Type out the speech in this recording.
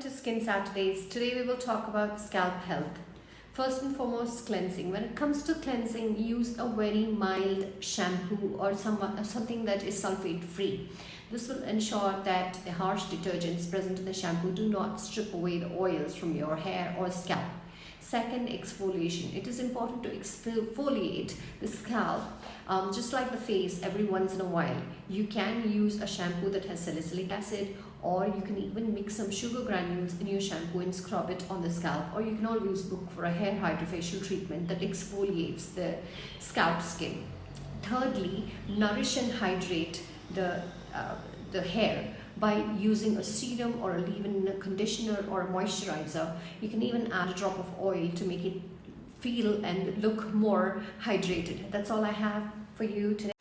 to Skin Saturdays. Today we will talk about scalp health. First and foremost, cleansing. When it comes to cleansing, use a very mild shampoo or some, uh, something that is sulfate free. This will ensure that the harsh detergents present in the shampoo do not strip away the oils from your hair or scalp. Second, exfoliation. It is important to exfoliate the scalp um, just like the face every once in a while. You can use a shampoo that has salicylic acid or you can even mix some sugar granules in your shampoo and scrub it on the scalp or you can always look for a hair hydrofacial treatment that exfoliates the scalp skin. Thirdly, nourish and hydrate the, uh, the hair by using a serum or a leave-in conditioner or a moisturizer. You can even add a drop of oil to make it feel and look more hydrated. That's all I have for you today.